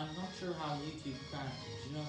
I'm not sure how YouTube crashes, you know?